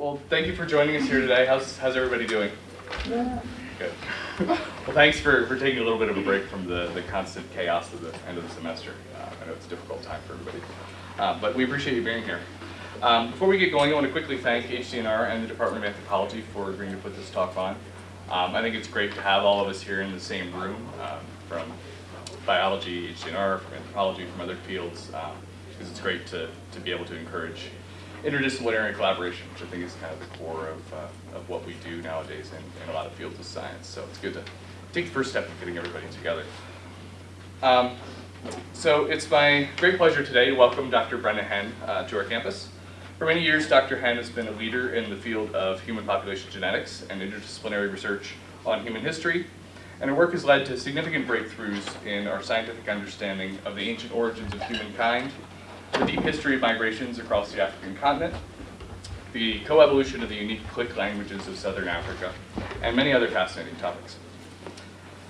Well, thank you for joining us here today. How's, how's everybody doing? Yeah. Good. well, thanks for, for taking a little bit of a break from the, the constant chaos of the end of the semester. Uh, I know it's a difficult time for everybody. Uh, but we appreciate you being here. Um, before we get going, I want to quickly thank HDNR and the Department of Anthropology for agreeing to put this talk on. Um, I think it's great to have all of us here in the same room, um, from biology, HDNR, from anthropology, from other fields, because um, it's great to, to be able to encourage interdisciplinary collaboration, which I think is kind of the core of, uh, of what we do nowadays in, in a lot of fields of science. So it's good to take the first step in getting everybody together. Um, so it's my great pleasure today to welcome Dr. Brenda Henn uh, to our campus. For many years, Dr. Henn has been a leader in the field of human population genetics and interdisciplinary research on human history, and her work has led to significant breakthroughs in our scientific understanding of the ancient origins of humankind the deep history of migrations across the African continent, the coevolution of the unique click languages of southern Africa, and many other fascinating topics.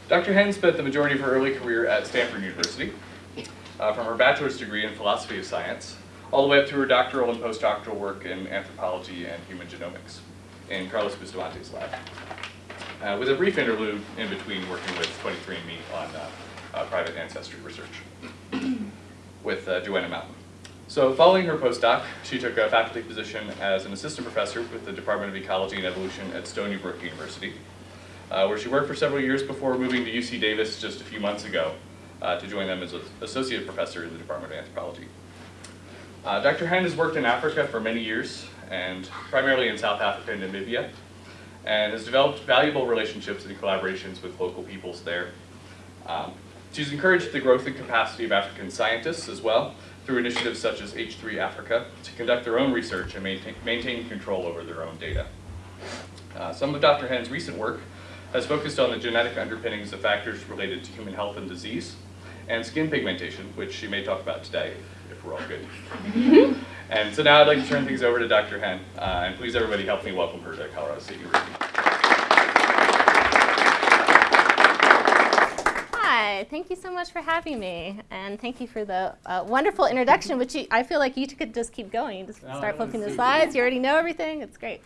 Dr. Henn spent the majority of her early career at Stanford University, uh, from her bachelor's degree in philosophy of science, all the way up to her doctoral and postdoctoral work in anthropology and human genomics in Carlos Bustamante's lab, uh, with a brief interlude in between working with 23andMe on uh, uh, private ancestry research with uh, Joanna Mountain. So following her postdoc, she took a faculty position as an assistant professor with the Department of Ecology and Evolution at Stony Brook University, uh, where she worked for several years before moving to UC Davis just a few months ago uh, to join them as an associate professor in the Department of Anthropology. Uh, Dr. Henn has worked in Africa for many years, and primarily in South Africa and Namibia, and has developed valuable relationships and collaborations with local peoples there. Um, she's encouraged the growth and capacity of African scientists as well, through initiatives such as H3 Africa to conduct their own research and maintain, maintain control over their own data. Uh, some of Dr. Henn's recent work has focused on the genetic underpinnings of factors related to human health and disease, and skin pigmentation, which she may talk about today, if we're all good. and so now I'd like to turn things over to Dr. Henn, uh, and please everybody help me welcome her to Colorado State University. Hi, thank you so much for having me, and thank you for the uh, wonderful introduction, which you, I feel like you could just keep going. Just oh, start flipping the slides. You already know everything. It's great.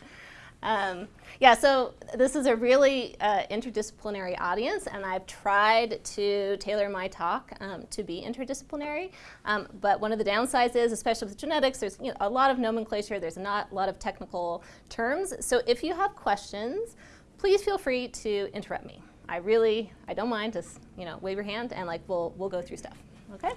Um, yeah, so this is a really uh, interdisciplinary audience, and I've tried to tailor my talk um, to be interdisciplinary. Um, but one of the downsides is, especially with genetics, there's you know, a lot of nomenclature. There's not a lot of technical terms. So if you have questions, please feel free to interrupt me. I really, I don't mind, just, you know, wave your hand and like we'll, we'll go through stuff, okay?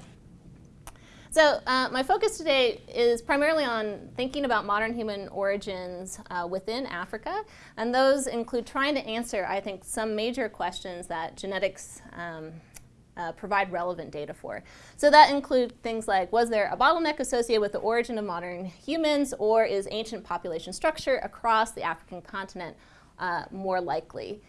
So uh, my focus today is primarily on thinking about modern human origins uh, within Africa, and those include trying to answer, I think, some major questions that genetics um, uh, provide relevant data for. So that include things like, was there a bottleneck associated with the origin of modern humans, or is ancient population structure across the African continent uh, more likely?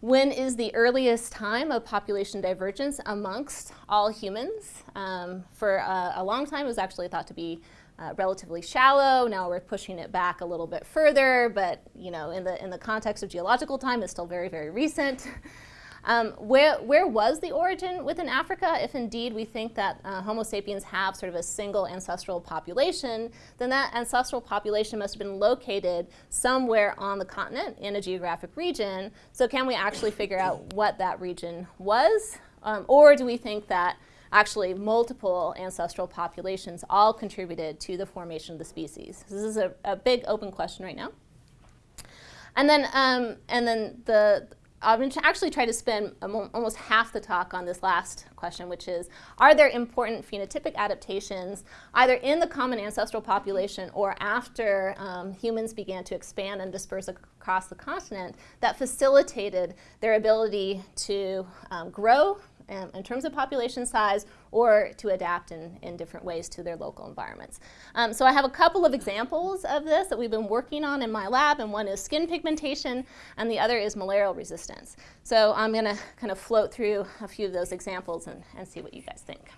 When is the earliest time of population divergence amongst all humans? Um, for a, a, long time, it was actually thought to be uh, relatively shallow. Now we're pushing it back a little bit further, but you know, in the in the context of geological time, it's still very, very recent. Um, where, where was the origin within Africa? If indeed we think that uh, Homo sapiens have sort of a single ancestral population, then that ancestral population must have been located somewhere on the continent in a geographic region. So can we actually figure out what that region was? Um, or do we think that actually multiple ancestral populations all contributed to the formation of the species? This is a, a big open question right now. And then, um, and then the, I'm going to actually try to spend almost half the talk on this last question, which is, are there important phenotypic adaptations either in the common ancestral population or after um, humans began to expand and disperse across the continent that facilitated their ability to um, grow um, in terms of population size or to adapt in, in different ways to their local environments. Um, so I have a couple of examples of this that we've been working on in my lab, and one is skin pigmentation, and the other is malarial resistance. So I'm going to kind of float through a few of those examples and, and see what you guys think.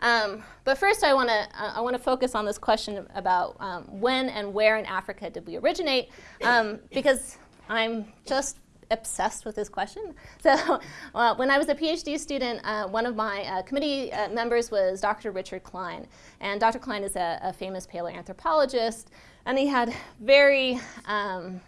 Um, but first I want to I want to focus on this question about um, when and where in Africa did we originate, um, because I'm just obsessed with this question. So uh, when I was a PhD student, uh, one of my uh, committee uh, members was Dr. Richard Klein. And Dr. Klein is a, a famous paleoanthropologist, and he had very, um,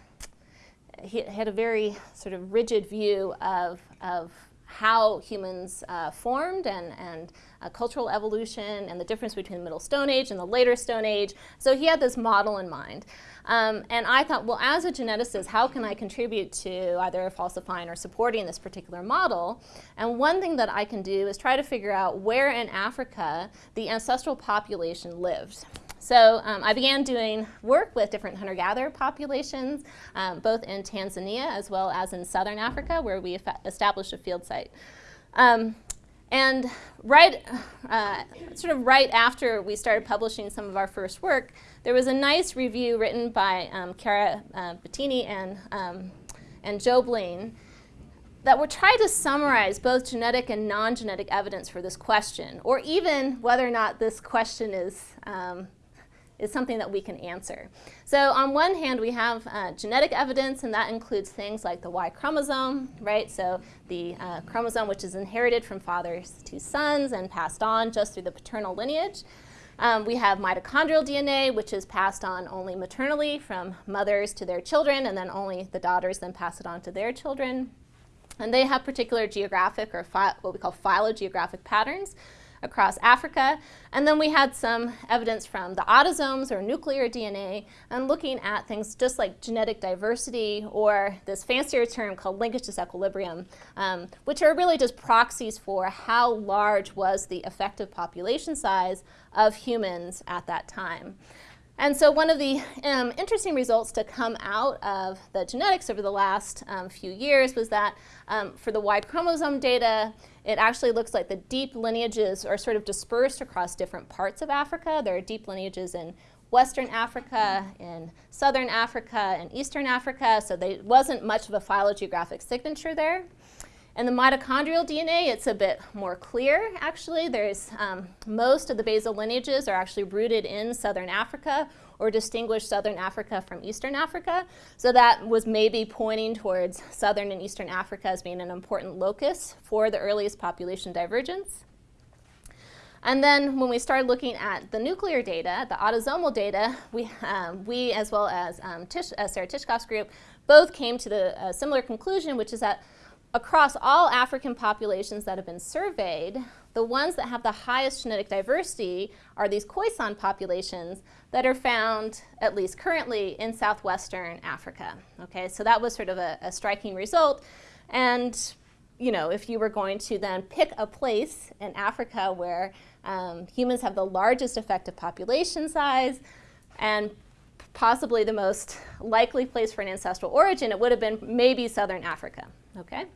he had a very sort of rigid view of, of how humans uh, formed and, and uh, cultural evolution and the difference between the Middle Stone Age and the later Stone Age. So he had this model in mind. Um, and I thought, well, as a geneticist, how can I contribute to either falsifying or supporting this particular model? And one thing that I can do is try to figure out where in Africa the ancestral population lived. So um, I began doing work with different hunter-gatherer populations, um, both in Tanzania as well as in southern Africa, where we established a field site. Um, and right, uh, sort of right after we started publishing some of our first work, there was a nice review written by um, Chiara uh, Batini and, um, and Joe Blain that would try to summarize both genetic and non-genetic evidence for this question, or even whether or not this question is um, is something that we can answer. So on one hand, we have uh, genetic evidence, and that includes things like the Y chromosome, right? So the uh, chromosome which is inherited from fathers to sons and passed on just through the paternal lineage. Um, we have mitochondrial DNA, which is passed on only maternally from mothers to their children, and then only the daughters then pass it on to their children. And they have particular geographic or what we call phylogeographic patterns across Africa. And then we had some evidence from the autosomes or nuclear DNA and looking at things just like genetic diversity or this fancier term called linkage disequilibrium, um, which are really just proxies for how large was the effective population size of humans at that time. And so one of the um, interesting results to come out of the genetics over the last um, few years was that um, for the Y chromosome data, it actually looks like the deep lineages are sort of dispersed across different parts of Africa. There are deep lineages in Western Africa, in Southern Africa, and Eastern Africa, so there wasn't much of a phylogeographic signature there. In the mitochondrial DNA, it's a bit more clear, actually. There's um, most of the basal lineages are actually rooted in southern Africa or distinguish southern Africa from eastern Africa. So that was maybe pointing towards southern and eastern Africa as being an important locus for the earliest population divergence. And then when we started looking at the nuclear data, the autosomal data, we, um, we as well as um, Tish, uh, Sarah Tishkoff's group, both came to the uh, similar conclusion, which is that across all African populations that have been surveyed, the ones that have the highest genetic diversity are these Khoisan populations that are found, at least currently, in southwestern Africa. Okay, so that was sort of a, a striking result. And you know, if you were going to then pick a place in Africa where um, humans have the largest effective population size and possibly the most likely place for an ancestral origin, it would have been maybe southern Africa. Okay.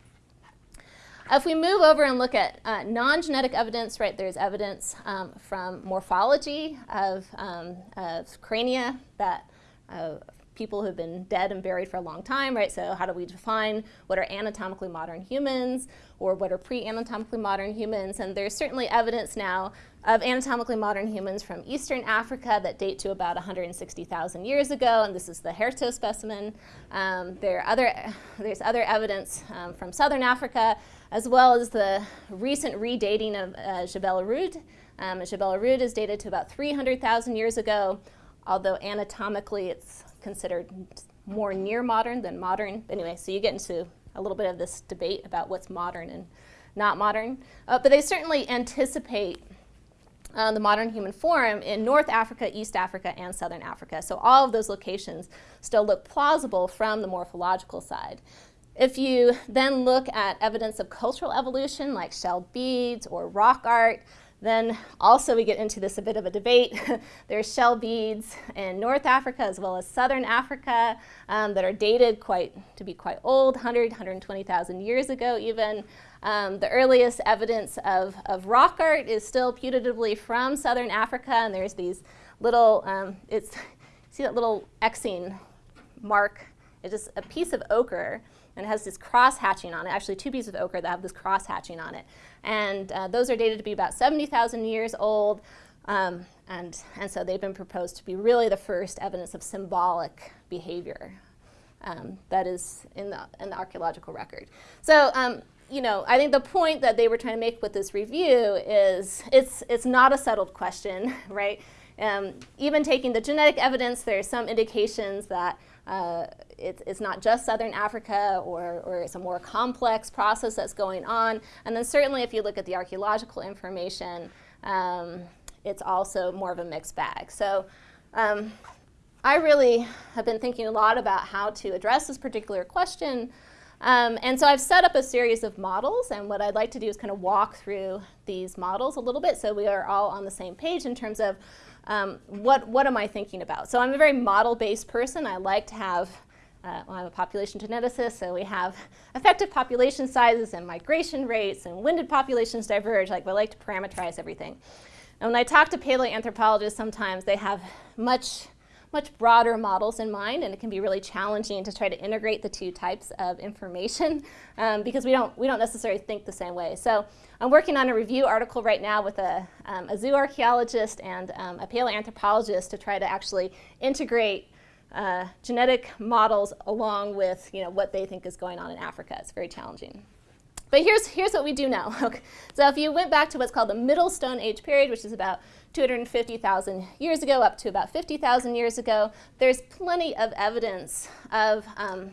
If we move over and look at uh, non-genetic evidence, right, there's evidence um, from morphology of, um, of crania that uh, people who've been dead and buried for a long time, right? So how do we define what are anatomically modern humans or what are pre-anatomically modern humans? And there's certainly evidence now of anatomically modern humans from Eastern Africa that date to about 160,000 years ago, and this is the Herto specimen. Um, there are other, there's other evidence um, from Southern Africa, as well as the recent redating of uh, Jebel Irhoud. Um, Jebel Irhoud is dated to about 300,000 years ago, although anatomically it's considered more near modern than modern. Anyway, so you get into a little bit of this debate about what's modern and not modern. Uh, but they certainly anticipate uh, the modern human form in North Africa, East Africa, and Southern Africa. So all of those locations still look plausible from the morphological side. If you then look at evidence of cultural evolution like shell beads or rock art, then also we get into this a bit of a debate. There's shell beads in North Africa as well as Southern Africa um, that are dated quite to be quite old, 100, 120,000 years ago even. Um, the earliest evidence of, of rock art is still putatively from Southern Africa, and there's these little, um, it's, see that little Xing mark? It's just a piece of ochre and it has this cross hatching on it, actually two pieces of ochre that have this cross hatching on it. And uh, those are dated to be about 70,000 years old. Um, and, and so they've been proposed to be really the first evidence of symbolic behavior. um, that is in the, in the archaeological record. So, um, you know, I think the point that they were trying to make with this review is it's, it's not a settled question, right? Um, even taking the genetic evidence, there are some indications that uh, it, it's not just southern Africa or, or it's a more complex process that's going on. And then certainly if you look at the archaeological information, um, it's also more of a mixed bag. So um, I really have been thinking a lot about how to address this particular question. Um, and so I've set up a series of models, and what I'd like to do is kind of walk through these models a little bit so we are all on the same page in terms of um, what, what am I thinking about. So I'm a very model-based person. I like to have, uh, well, I'm a population geneticist, so we have effective population sizes and migration rates, and when did populations diverge? Like, we like to parameterize everything. And when I talk to paleoanthropologists, sometimes they have much much broader models in mind, and it can be really challenging to try to integrate the two types of information um, because we don't, we don't necessarily think the same way. So I'm working on a review article right now with a, um, a zoo archaeologist and um, a paleoanthropologist to try to actually integrate uh, genetic models along with you know, what they think is going on in Africa. It's very challenging. But here's, here's what we do know. So if you went back to what's called the Middle Stone Age period, which is about 250,000 years ago up to about 50,000 years ago, there's plenty of evidence of, um,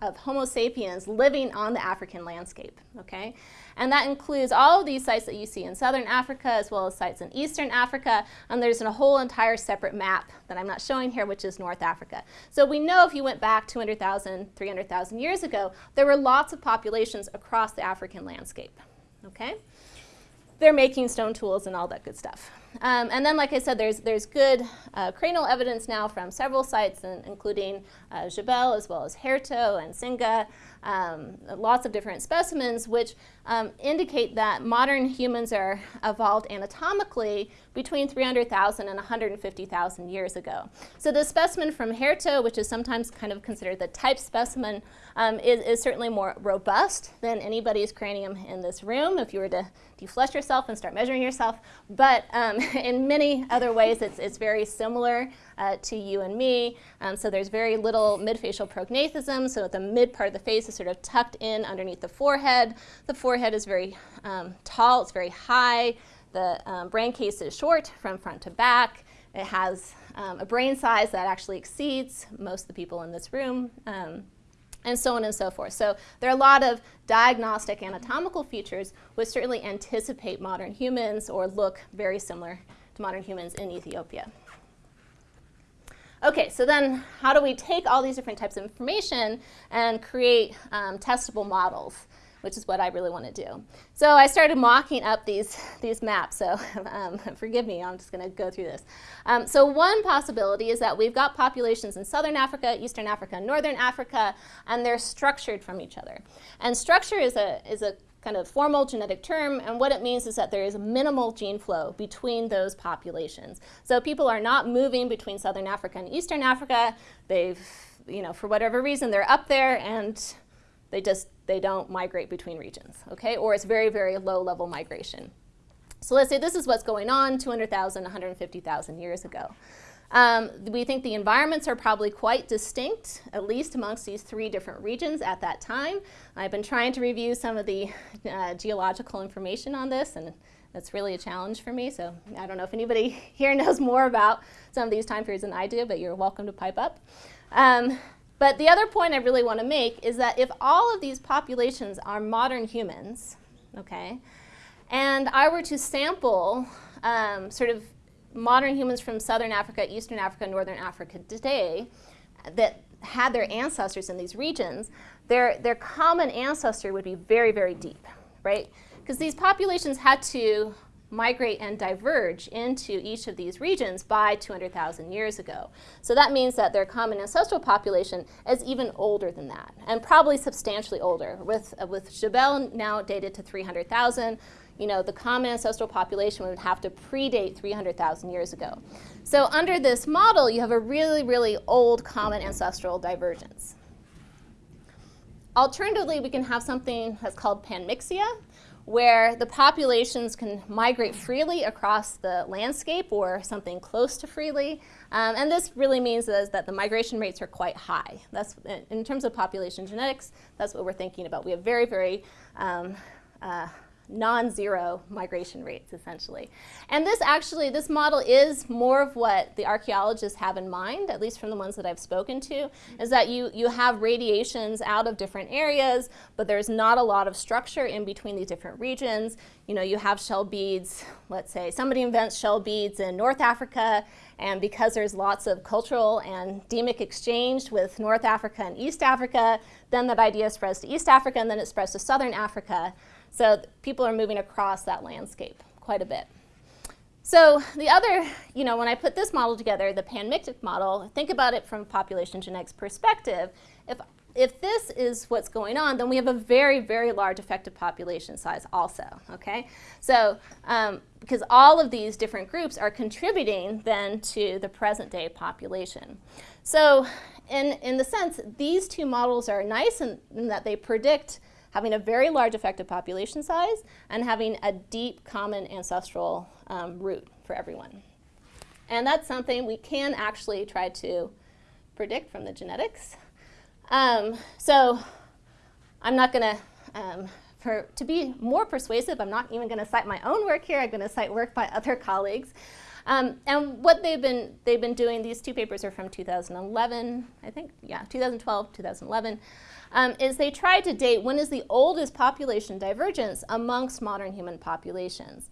of Homo sapiens living on the African landscape, okay? And that includes all of these sites that you see in southern Africa as well as sites in eastern Africa. And there's a whole entire separate map that I'm not showing here, which is North Africa. So we know if you went back 200,000, 300,000 years ago, there were lots of populations across the African landscape, okay? They're making stone tools and all that good stuff. Um, and then, like I said, there's, there's good uh, cranial evidence now from several sites, and, including uh, Jebel as well as Herto and Singa, um, lots of different specimens, which um, indicate that modern humans are evolved anatomically between 300,000 and 150,000 years ago. So the specimen from Herto, which is sometimes kind of considered the type specimen, um, is, is, certainly more robust than anybody's cranium in this room if you were to deflesh yourself and start measuring yourself. But um, in many other ways, it's, it's very similar uh, to you and me. Um, so there's very little midfacial prognathism, so the mid part of the face is sort of tucked in underneath the forehead. The forehead is very um, tall, it's very high. The um, brain case is short from front to back. It has um, a brain size that actually exceeds most of the people in this room um, and so on and so forth. So there are a lot of diagnostic anatomical features which certainly anticipate modern humans or look very similar to modern humans in Ethiopia. Okay, so then how do we take all these different types of information and create um, testable models, which is what I really want to do. So I started mocking up these, these maps, so um, forgive me, I'm just going to go through this. Um, so one possibility is that we've got populations in southern Africa, eastern Africa, northern Africa, and they're structured from each other. And structure is a, is a kind of formal genetic term, and what it means is that there is minimal gene flow between those populations. So people are not moving between southern Africa and eastern Africa. They've, you know, for whatever reason, they're up there and they just, they don't migrate between regions, okay? Or it's very, very low level migration. So let's say this is what's going on 200,000, 150,000 years ago. Um, we think the environments are probably quite distinct, at least amongst these three different regions at that time. I've been trying to review some of the uh, geological information on this, and that's really a challenge for me. So I don't know if anybody here knows more about some of these time periods than I do, but you're welcome to pipe up. Um, but the other point I really want to make is that if all of these populations are modern humans, okay, and I were to sample um, sort of modern humans from southern Africa, eastern Africa, northern Africa today that had their ancestors in these regions, their, their common ancestor would be very, very deep, right? Because these populations had to migrate and diverge into each of these regions by 200,000 years ago. So that means that their common ancestral population is even older than that, and probably substantially older, with, uh, with Jebel now dated to 300,000, you know, the common ancestral population would have to predate 300,000 years ago. So under this model, you have a really, really old common ancestral divergence. Alternatively, we can have something that's called panmixia, where the populations can migrate freely across the landscape or something close to freely. Um, and this really means is that the migration rates are quite high. That's in terms of population genetics, that's what we're thinking about. We have very, very um, uh, non-zero migration rates, essentially. And this actually, this model is more of what the archaeologists have in mind, at least from the ones that I've spoken to, is that you, you have radiations out of different areas, but there's not a lot of structure in between these different regions. You know, you have shell beads, let's say somebody invents shell beads in North Africa, and because there's lots of cultural and demic exchange with North Africa and East Africa, then that idea spreads to East Africa, and then it spreads to Southern Africa. So people are moving across that landscape quite a bit. So the other, you know, when I put this model together, the panmictic model, think about it from a population genetics perspective. If, if this is what's going on, then we have a very, very large effective population size also, okay? So, um, because all of these different groups are contributing then to the present day population. So in, in the sense, these two models are nice in, in that they predict having a very large effective population size, and having a deep common ancestral um, root for everyone. And that's something we can actually try to predict from the genetics. Um, so I'm not going to, um, for, to be more persuasive, I'm not even going to cite my own work here. I'm going to cite work by other colleagues. Um, and what they've been, they've been doing, these two papers are from 2011, I think, yeah, 2012, 2011 um, is they tried to date when is the oldest population divergence amongst modern human populations.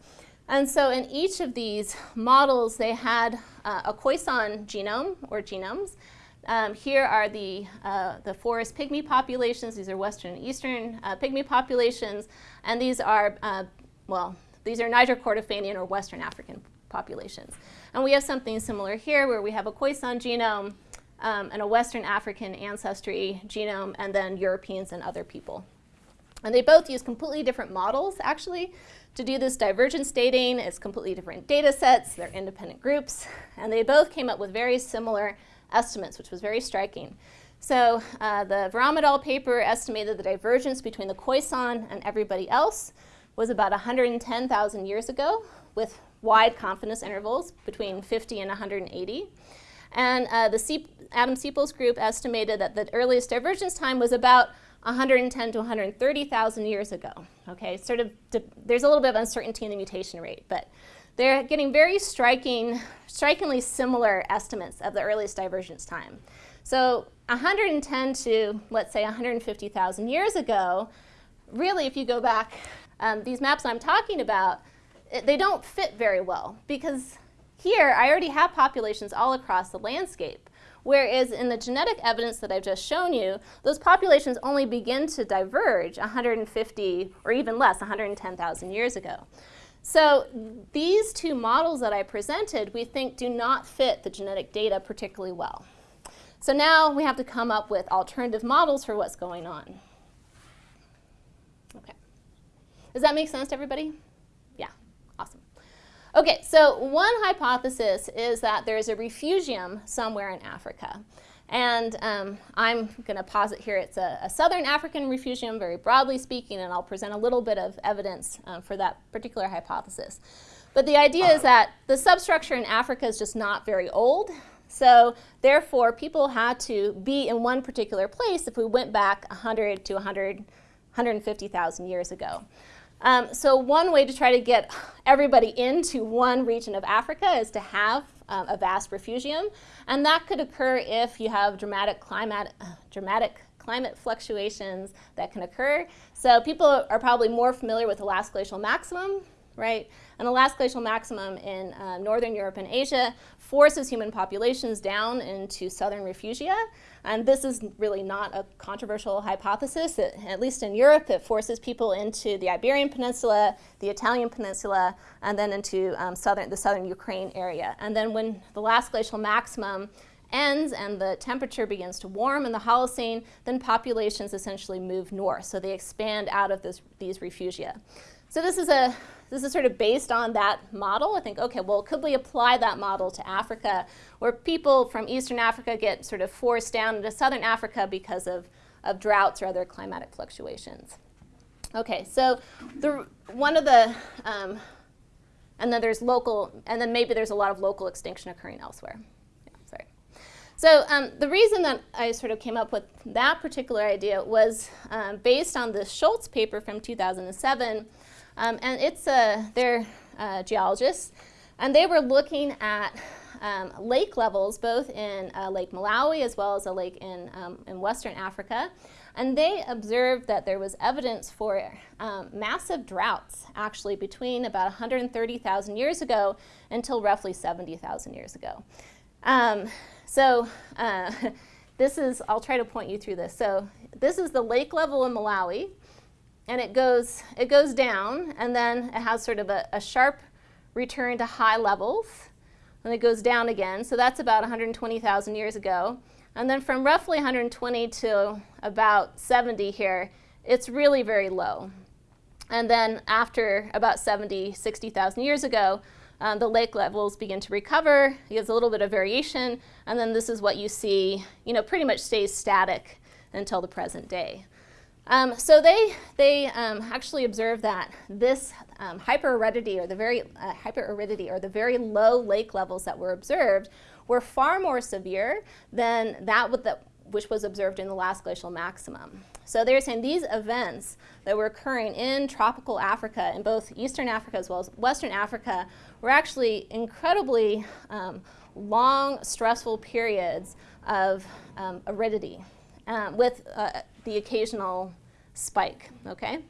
And so in each of these models, they had uh, a Khoisan genome or genomes. Um, here are the, uh, the forest pygmy populations. These are western and eastern uh, pygmy populations. And these are, uh, well, these are Niger Kordofanian or western African populations. And we have something similar here where we have a Khoisan genome um, and a Western African ancestry genome, and then Europeans and other people. And they both use completely different models, actually, to do this divergence dating. It's completely different data sets. They're independent groups. And they both came up with very similar estimates, which was very striking. So uh, the Veeramah paper estimated the divergence between the Khoisan and everybody else was about 110,000 years ago, with wide confidence intervals between 50 and 180. And uh, the Adam Siepel's group estimated that the earliest divergence time was about 110 to 130,000 years ago. Okay, sort of, there's a little bit of uncertainty in the mutation rate, but they're getting very striking, strikingly similar estimates of the earliest divergence time. So 110 to, let's say, 150,000 years ago, really, if you go back, um, these maps I'm talking about, they don't fit very well because here, I already have populations all across the landscape. Whereas in the genetic evidence that I've just shown you, those populations only begin to diverge 150 or even less, 110,000 years ago. So these two models that I presented, we think do not fit the genetic data particularly well. So now we have to come up with alternative models for what's going on. Okay. Does that make sense to everybody? Okay, so one hypothesis is that there's a refugium somewhere in Africa. And um, I'm going to posit here it's a, a, southern African refugium, very broadly speaking, and I'll present a little bit of evidence um, for that particular hypothesis. But the idea is that the substructure in Africa is just not very old. So therefore, people had to be in one particular place if we went back 100 to 100, 150,000 years ago. Um, so one way to try to get everybody into one region of Africa is to have um, a vast refugium, and that could occur if you have dramatic climate, uh, dramatic climate fluctuations that can occur. So people are probably more familiar with the last glacial maximum, right? And the last glacial maximum in uh, northern Europe and Asia forces human populations down into southern refugia. And this is really not a controversial hypothesis. It, at least in Europe, it forces people into the Iberian Peninsula, the Italian Peninsula, and then into um, southern, the southern Ukraine area. And then when the last glacial maximum ends and the temperature begins to warm in the Holocene, then populations essentially move north. So they expand out of this, these refugia. So this is a this is sort of based on that model. I think, okay, well, could we apply that model to Africa, where people from Eastern Africa get sort of forced down into Southern Africa because of, of droughts or other climatic fluctuations? Okay, so the one of the um, and then there's local, and then maybe there's a lot of local extinction occurring elsewhere. So um, the reason that I sort of came up with that particular idea was um, based on the Scholz paper from 2007, um, and it's a they're uh, geologists, and they were looking at um, lake levels both in uh, Lake Malawi as well as a lake in, um, in Western Africa. And they observed that there was evidence for um, massive droughts actually between about 130,000 years ago until roughly 70,000 years ago. Um, so uh, this is, I'll try to point you through this. So this is the lake level in Malawi and it goes, it goes down and then it has sort of a, a sharp return to high levels and it goes down again. So that's about 120,000 years ago. And then from roughly 120 to about 70 here, it's really very low. And then after about 70, 60,000 years ago, um, the lake levels begin to recover. it There's a little bit of variation, and then this is what you see, you know, pretty much stays static until the present day. Um, so they, they um, actually observed that this um, hyperaridity or the very uh, hyperaridity or the very low lake levels that were observed were far more severe than that which was observed in the last glacial maximum. So they're saying these events that were occurring in tropical Africa, in both Eastern Africa as well as Western Africa, were actually incredibly um, long, stressful periods of um, aridity um, with uh, the occasional spike, okay?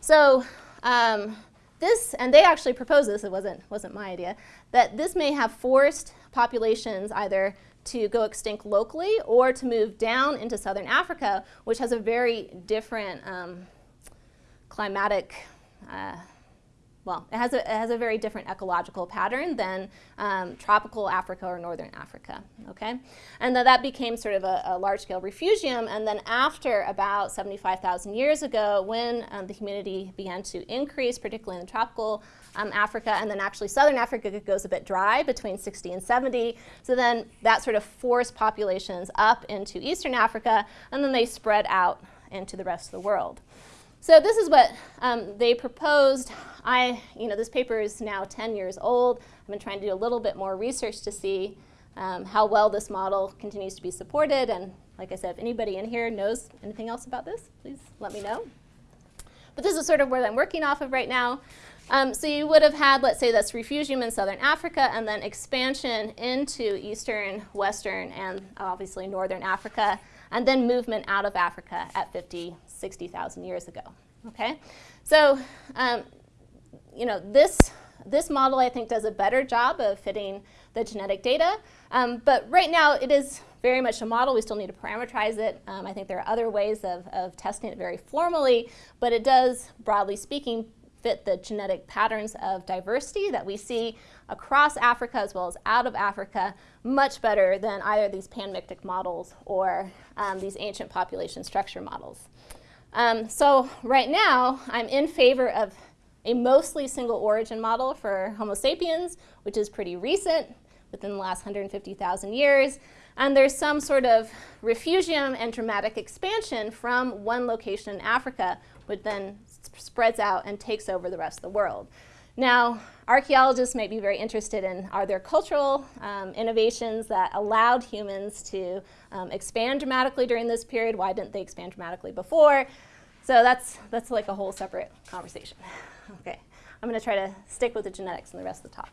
So um, this, and they actually proposed this, it wasn't, wasn't my idea, that this may have forced populations either to go extinct locally or to move down into southern Africa, which has a very different um, climatic uh, well, it has, a, it has a very different ecological pattern than um, tropical Africa or northern Africa, okay? And then that became sort of a, a large-scale refugium, and then after about 75,000 years ago, when um, the humidity began to increase, particularly in tropical um, Africa, and then actually southern Africa goes a bit dry between 60 and 70, so then that sort of forced populations up into eastern Africa, and then they spread out into the rest of the world. So this is what um, they proposed. I, you know, this paper is now 10 years old. I've been trying to do a little bit more research to see um, how well this model continues to be supported. And like I said, if anybody in here knows anything else about this, please let me know. But this is sort of where I'm working off of right now. Um, so you would have had, let's say, this refugium in southern Africa and then expansion into eastern, western, and obviously northern Africa and then movement out of Africa at 50, 60,000 years ago. Okay, so um, you know this this model I think does a better job of fitting the genetic data, um, but right now it is very much a model. We still need to parameterize it. Um, I think there are other ways of, of testing it very formally, but it does, broadly speaking, fit the genetic patterns of diversity that we see across Africa as well as out of Africa much better than either these panmictic models or um, these ancient population structure models. Um, so right now, I'm in favor of a mostly single origin model for Homo sapiens, which is pretty recent, within the last 150,000 years. And there's some sort of refugium and dramatic expansion from one location in Africa, which then spreads out and takes over the rest of the world. Now, archaeologists may be very interested in are there cultural um, innovations that allowed humans to um, expand dramatically during this period? Why didn't they expand dramatically before? So that's, that's like a whole separate conversation. Okay, I'm going to try to stick with the genetics in the rest of the talk.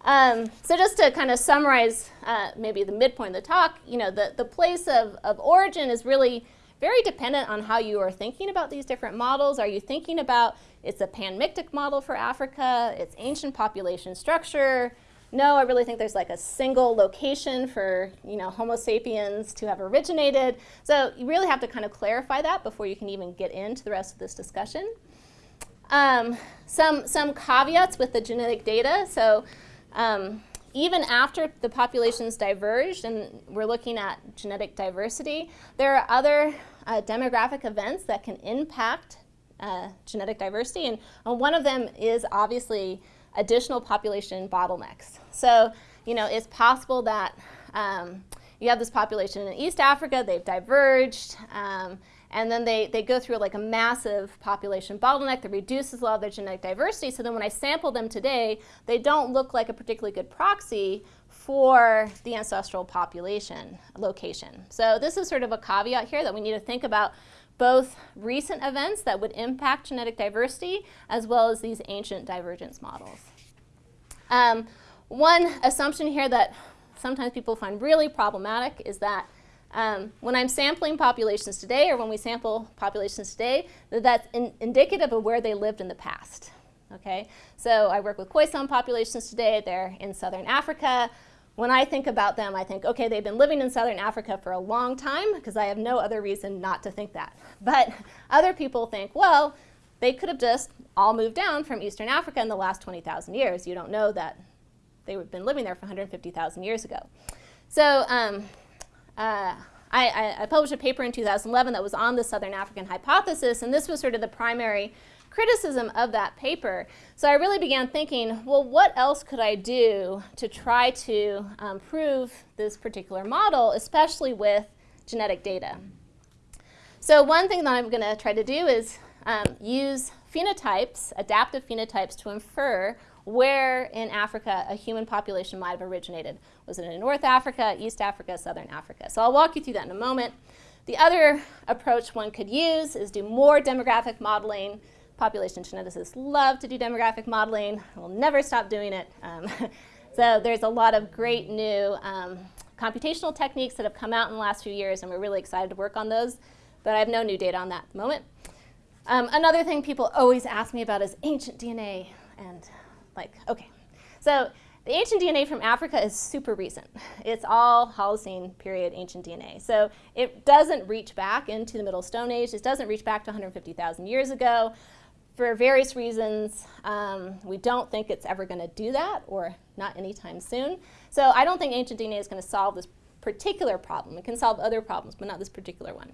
Um, so just to kind of summarize uh, maybe the midpoint of the talk, you know, the, the place of, of origin is really very dependent on how you are thinking about these different models. Are you thinking about it's a panmictic model for Africa, it's ancient population structure? No, I really think there's like a single location for you know Homo sapiens to have originated. So you really have to kind of clarify that before you can even get into the rest of this discussion. Um, some, some caveats with the genetic data. So um, even after the populations diverged and we're looking at genetic diversity, there are other uh, demographic events that can impact uh, genetic diversity. And uh, one of them is obviously additional population bottlenecks. So, you know, it's possible that um, you have this population in East Africa, they've diverged, um, and then they, they go through like a massive population bottleneck that reduces a lot of their genetic diversity. So then when I sample them today, they don't look like a particularly good proxy for the ancestral population location. So this is sort of a caveat here that we need to think about both recent events that would impact genetic diversity as well as these ancient divergence models. Um, one assumption here that sometimes people find really problematic is that um, when I'm sampling populations today, or when we sample populations today, that's in indicative of where they lived in the past. Okay, so I work with Khoisan populations today. They're in southern Africa. When I think about them, I think, okay, they've been living in southern Africa for a long time because I have no other reason not to think that. But other people think, well, they could have just all moved down from eastern Africa in the last 20,000 years. You don't know that they've been living there for 150,000 years ago. So um, uh, I, I, published a paper in 2011 that was on the Southern African hypothesis, and this was sort of the primary criticism of that paper. So I really began thinking, well, what else could I do to try to um, prove this particular model, especially with genetic data? So one thing that I'm going to try to do is um, use phenotypes, adaptive phenotypes, to infer where in Africa a human population might have originated. Was it in North Africa, East Africa, Southern Africa? So I'll walk you through that in a moment. The other approach one could use is do more demographic modeling. Population geneticists love to do demographic modeling. We'll never stop doing it. Um, so there's a lot of great new um, computational techniques that have come out in the last few years, and we're really excited to work on those. But I have no new data on that at the moment. Um, another thing people always ask me about is ancient DNA. And like, okay. So the ancient DNA from Africa is super recent. It's all Holocene period ancient DNA. So it doesn't reach back into the Middle Stone Age. It doesn't reach back to 150,000 years ago. For various reasons, um, we don't think it's ever going to do that, or not anytime soon. So I don't think ancient DNA is going to solve this particular problem. It can solve other problems, but not this particular one.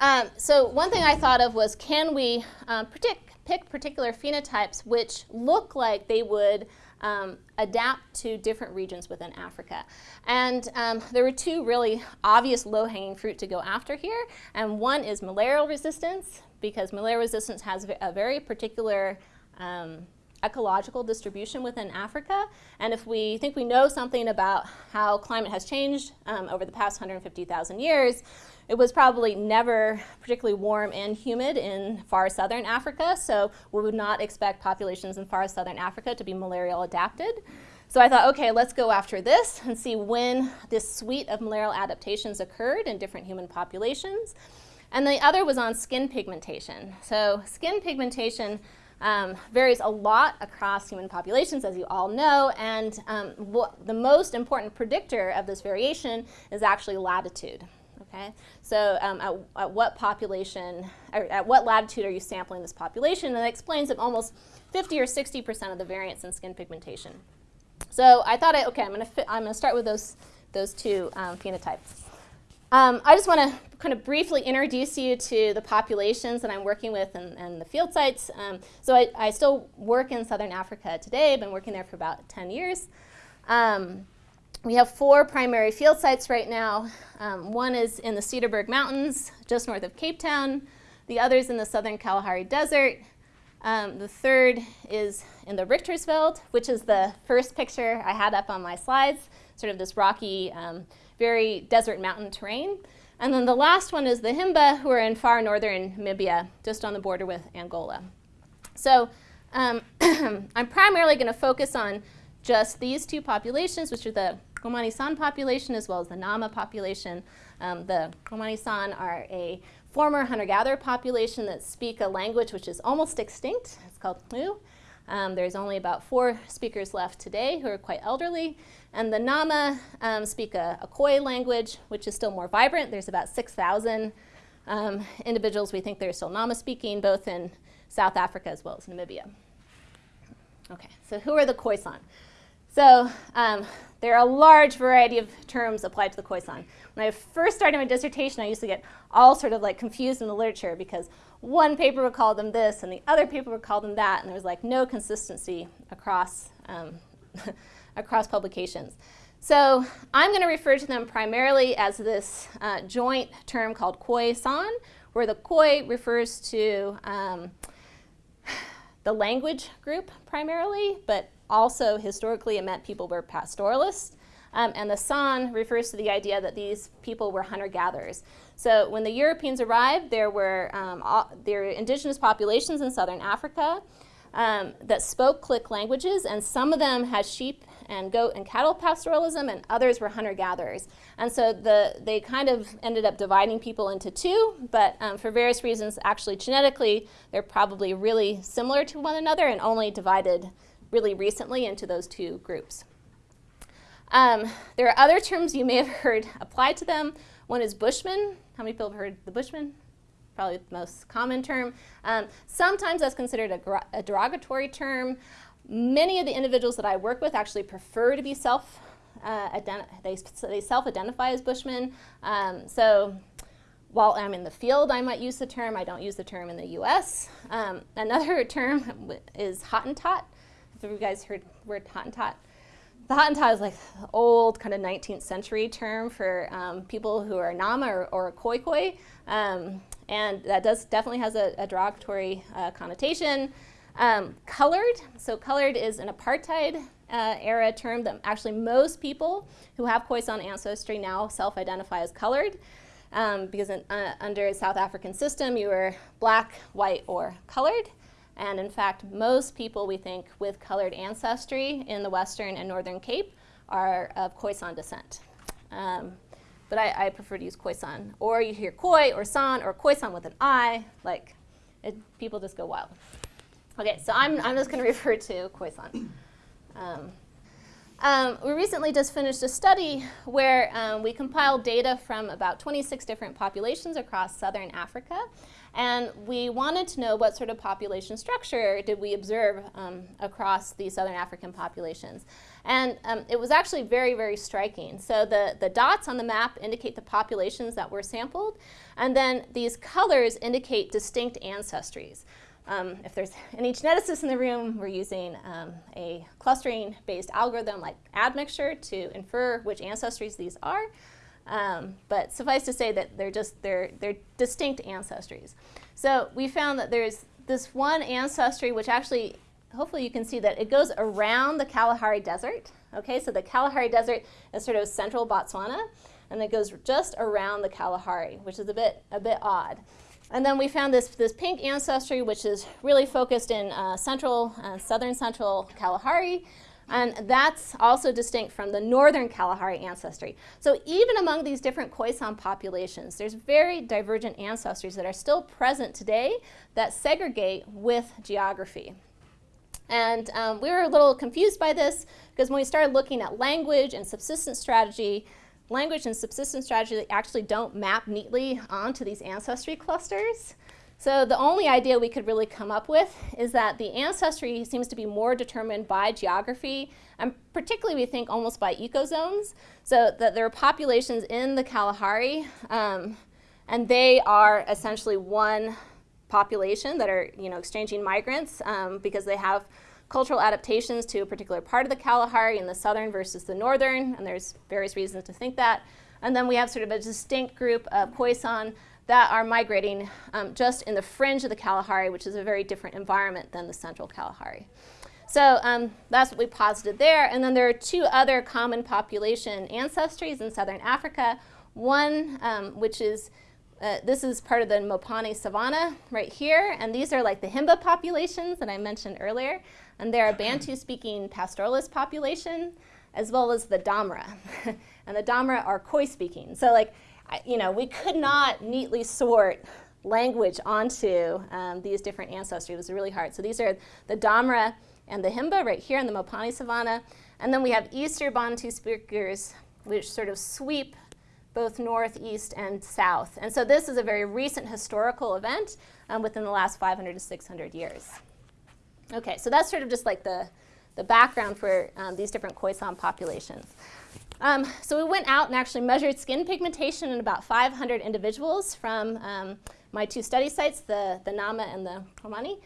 Um, so one thing I thought of was, can we um, predict pick particular phenotypes which look like they would um, adapt to different regions within Africa. And um, there were two really obvious low-hanging fruit to go after here. And one is malarial resistance, because malaria resistance has a very particular um, ecological distribution within Africa. And if we think we know something about how climate has changed um, over the past 150,000 years, it was probably never particularly warm and humid in far southern Africa, so we would not expect populations in far southern Africa to be malarial adapted. So I thought, okay, let's go after this and see when this suite of malarial adaptations occurred in different human populations. And the other was on skin pigmentation. So skin pigmentation um, varies a lot across human populations, as you all know, and um, the most important predictor of this variation is actually latitude. Okay, so um, at, at, what population, at what latitude are you sampling this population? And that explains that almost 50 or 60% of the variance in skin pigmentation. So I thought, I, okay, I'm going to I'm going to start with those those two um, phenotypes. Um, I just want to kind of briefly introduce you to the populations that I'm working with and, and the field sites. Um, so I, I, still work in Southern Africa today. I've been working there for about 10 years. Um, we have four primary field sites right now. Um, one is in the Cederberg Mountains, just north of Cape Town. The other is in the southern Kalahari Desert. Um, the third is in the Richtersveld, which is the first picture I had up on my slides, sort of this rocky, um, very desert mountain terrain. And then the last one is the Himba, who are in far northern Namibia, just on the border with Angola. So um, I'm primarily going to focus on just these two populations, which are the Khomani San population as well as the Nama population. Um, the Khomani San are a former hunter-gatherer population that speak a language which is almost extinct. It's called Mu. Um, there's only about four speakers left today who are quite elderly. And the Nama um, speak a, a Khoi language, which is still more vibrant. There's about 6,000 um, individuals we think they're still Nama speaking, both in South Africa as well as Namibia. Okay, so who are the Khoisan? So um, there are a large variety of terms applied to the Khoisan. When I first started my dissertation, I used to get all sort of like confused in the literature because one paper would call them this and the other paper would call them that, and there was like no consistency across, um, across publications. So I'm going to refer to them primarily as this uh, joint term called Khoisan, where the Khoi refers to um, the language group primarily, but also historically it meant people were pastoralists. Um, and the San refers to the idea that these people were hunter-gatherers. So when the Europeans arrived, there were, um, all, there were indigenous populations in southern Africa um, that spoke click languages, and some of them had sheep and goat and cattle pastoralism, and others were hunter-gatherers. And so the, they kind of ended up dividing people into two, but um, for various reasons, actually genetically, they're probably really similar to one another and only divided really recently into those two groups. Um, there are other terms you may have heard applied to them. One is Bushman. How many people have heard the Bushman? Probably the most common term. Um, sometimes that's considered a, a derogatory term. Many of the individuals that I work with actually prefer to be self, uh, they, they self-identify as Bushmen. Um, so while I'm in the field, I might use the term. I don't use the term in the U.S. Um, another term is Hottentot. Have you guys heard the word Hottentot? The Hottentot is like old kind of 19th century term for um, people who are Nama or, or Khoikhoi. Um, and that does definitely has a, a derogatory uh, connotation. Um, colored, so colored is an apartheid uh, era term that actually most people who have Khoisan ancestry now self-identify as colored. Um, because in, uh, under South African system, you were black, white, or colored. And in fact, most people we think with colored ancestry in the Western and Northern Cape are of Khoisan descent. Um, but I, I, prefer to use Khoisan. Or you hear Khoi or San or Khoisan with an I, like it, people just go wild. Okay, so I'm, I'm just going to refer to Khoisan. Um, um, we recently just finished a study where um, we compiled data from about 26 different populations across southern Africa. And we wanted to know what sort of population structure did we observe um, across the southern African populations. And um, it was actually very, very striking. So the, the dots on the map indicate the populations that were sampled. And then these colors indicate distinct ancestries. Um, if there's any geneticists in the room, we're using um, a clustering-based algorithm like admixture to infer which ancestries these are. Um, but suffice to say that they're just they're they're distinct ancestries. So we found that there's this one ancestry which actually, hopefully you can see that it goes around the Kalahari Desert. Okay, so the Kalahari Desert is sort of central Botswana, and it goes just around the Kalahari, which is a bit a bit odd. And then we found this, this pink ancestry, which is really focused in uh, central, uh, southern central Kalahari. And that's also distinct from the northern Kalahari ancestry. So even among these different Khoisan populations, there's very divergent ancestries that are still present today that segregate with geography. And um, we were a little confused by this because when we started looking at language and subsistence strategy, language and subsistence strategy actually don't map neatly onto these ancestry clusters. So the only idea we could really come up with is that the ancestry seems to be more determined by geography, and particularly we think almost by ecozones. So that there are populations in the Kalahari, um, and they are essentially one population that are you know exchanging migrants um, because they have cultural adaptations to a particular part of the Kalahari in the southern versus the northern, and there's various reasons to think that. And then we have sort of a distinct group of Khoisan that are migrating um, just in the fringe of the Kalahari, which is a very different environment than the central Kalahari. So um, that's what we posited there. And then there are two other common population ancestries in southern Africa. One, um, which is, uh, this is part of the Mopani Savanna right here. And these are like the Himba populations that I mentioned earlier. And they're a Bantu-speaking pastoralist population, as well as the Damra. and the Damra are Khoi-speaking. So like, you know, we could not neatly sort language onto um, these different ancestries. It was really hard. So these are the Damra and the Himba right here in the Mopani Savanna. And then we have Easter Bantu speakers, which sort of sweep both north, east, and south. And so this is a very recent historical event um, within the last 500 to 600 years. Okay, so that's sort of just like the, the background for um, these different Khoisan populations. Um, so we went out and actually measured skin pigmentation in about 500 individuals from um, my two study sites, the, the Nama and the Khomani.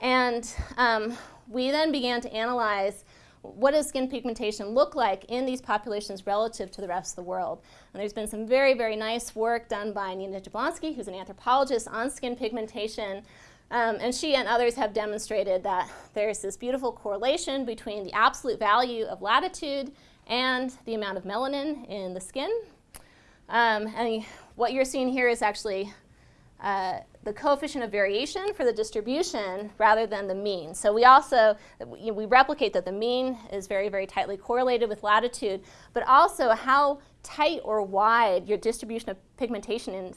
And um, we then began to analyze what does skin pigmentation look like in these populations relative to the rest of the world? And there's been some very, very nice work done by Nina Jablonski, who's an anthropologist on skin pigmentation. Um, and she and others have demonstrated that there's this beautiful correlation between the absolute value of latitude and the amount of melanin in the skin. Um, and what you're seeing here is actually uh, the coefficient of variation for the distribution rather than the mean. So we also, we replicate that the mean is very, very tightly correlated with latitude, but also how tight or wide your distribution of pigmentation is,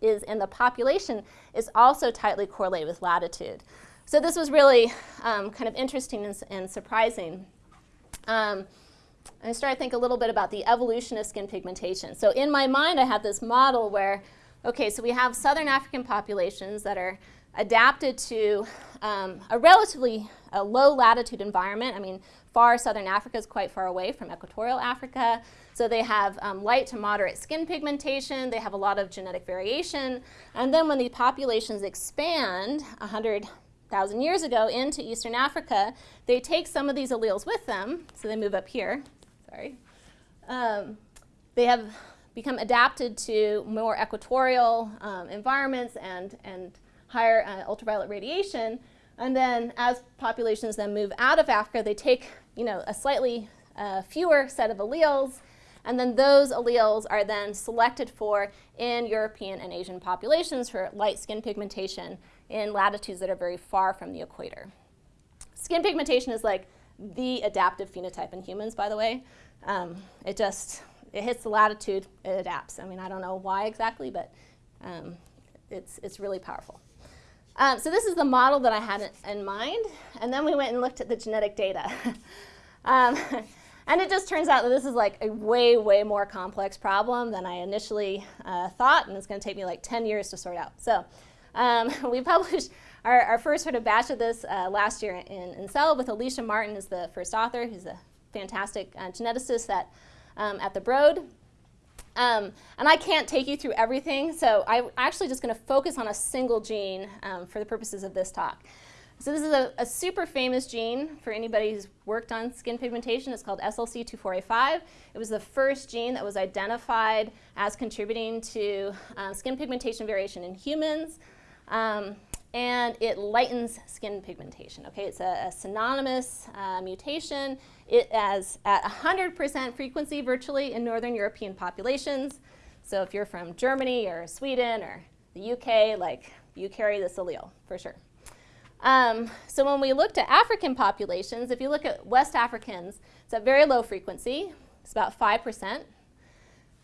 is in the population is also tightly correlated with latitude. So this was really um, kind of interesting and, and surprising. Um, I started to think a little bit about the evolution of skin pigmentation. So in my mind, I had this model where Okay, so we have southern African populations that are adapted to um, a relatively a low latitude environment. I mean, far southern Africa is quite far away from equatorial Africa. So they have um, light to moderate skin pigmentation. They have a lot of genetic variation. And then when the populations expand 100,000 years ago into eastern Africa, they take some of these alleles with them. So they move up here. Sorry. Um, they have become adapted to more equatorial um, environments and, and higher uh, ultraviolet radiation. And then as populations then move out of Africa, they take you know, a slightly uh, fewer set of alleles, and then those alleles are then selected for in European and Asian populations for light skin pigmentation in latitudes that are very far from the equator. Skin pigmentation is like the adaptive phenotype in humans, by the way. Um, it just, it hits the latitude, it adapts. I mean, I don't know why exactly, but um, it's, it's really powerful. Um, so this is the model that I had in mind, and then we went and looked at the genetic data. um, and it just turns out that this is like a way, way more complex problem than I initially uh, thought, and it's going to take me like 10 years to sort out. So um, we published our, our, first sort of batch of this uh, last year in, in Cell with Alicia Martin as the first author, who's a fantastic uh, geneticist that um, at the Broad. Um, and I can't take you through everything, so I'm actually just going to focus on a single gene um, for the purposes of this talk. So this is a, a, super famous gene for anybody who's worked on skin pigmentation. It's called SLC24A5. It was the first gene that was identified as contributing to uh, skin pigmentation variation in humans. Um, and it lightens skin pigmentation. Okay, it's a, a synonymous uh, mutation. It is at 100% frequency virtually in Northern European populations. So if you're from Germany or Sweden or the UK, like you carry this allele for sure. Um, so when we looked at African populations, if you look at West Africans, it's at very low frequency. It's about 5%.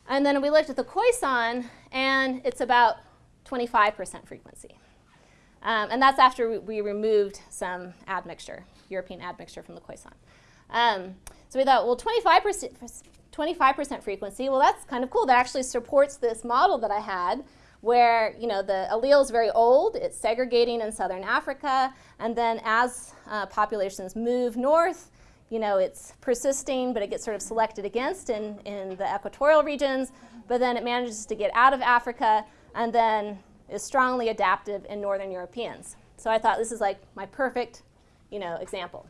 And then we looked at the Khoisan, and it's about 25% frequency. Um, and that's after we removed some admixture, European admixture from the Khoisan. Um, so we thought, well, 25%, 25% frequency, well, that's kind of cool. That actually supports this model that I had where you know, the allele is very old, it's segregating in southern Africa, and then as uh, populations move north, you know, it's persisting, but it gets sort of selected against in, in the equatorial regions, but then it manages to get out of Africa, and then is strongly adaptive in Northern Europeans. So I thought this is like my perfect, you know, example.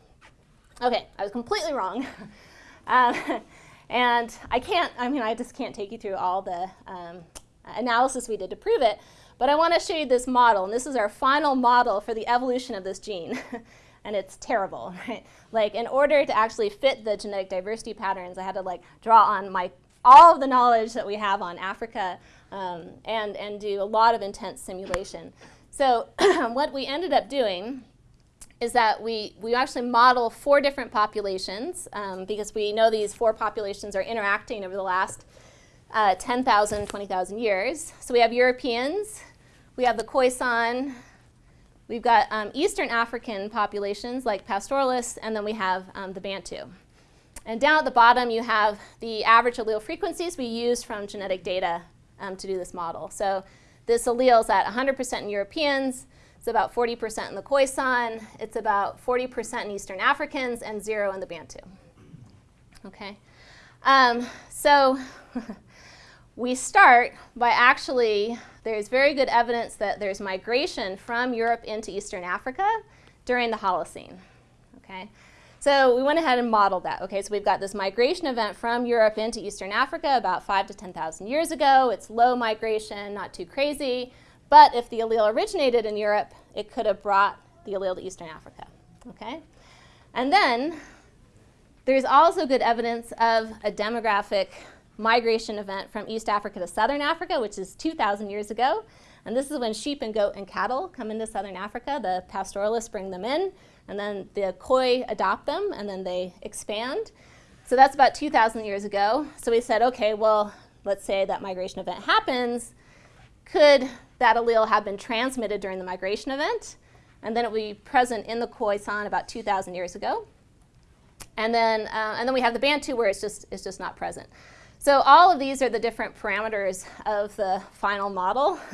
Okay, I was completely wrong. um, and I can't, I mean, I just can't take you through all the um, analysis we did to prove it, but I want to show you this model, and this is our final model for the evolution of this gene. and it's terrible, right? Like, in order to actually fit the genetic diversity patterns, I had to like draw on my all of the knowledge that we have on Africa um, and, and do a lot of intense simulation. So what we ended up doing is that we, we actually model four different populations um, because we know these four populations are interacting over the last uh, 10,000, 20,000 years. So we have Europeans, we have the Khoisan, we've got um, Eastern African populations like pastoralists, and then we have um, the Bantu. And down at the bottom, you have the average allele frequencies we use from genetic data um, to do this model. So this allele is at 100% in Europeans, it's about 40% in the Khoisan, it's about 40% in Eastern Africans, and zero in the Bantu. Okay, um, so we start by actually, there's very good evidence that there's migration from Europe into Eastern Africa during the Holocene. Okay, So we went ahead and modeled that. Okay, so we've got this migration event from Europe into Eastern Africa about five to 10,000 years ago. It's low migration, not too crazy. But if the allele originated in Europe, it could have brought the allele to Eastern Africa. Okay? And then there's also good evidence of a demographic migration event from East Africa to Southern Africa, which is 2,000 years ago. And this is when sheep and goat and cattle come into Southern Africa. The pastoralists bring them in, and then the Khoi adopt them, and then they expand. So that's about 2,000 years ago. So we said, okay, well, let's say that migration event happens. Could that allele have been transmitted during the migration event? And then it would be present in the Khoisan about 2,000 years ago. And then, uh, and then we have the Bantu where it's just, it's just not present. So all of these are the different parameters of the final model.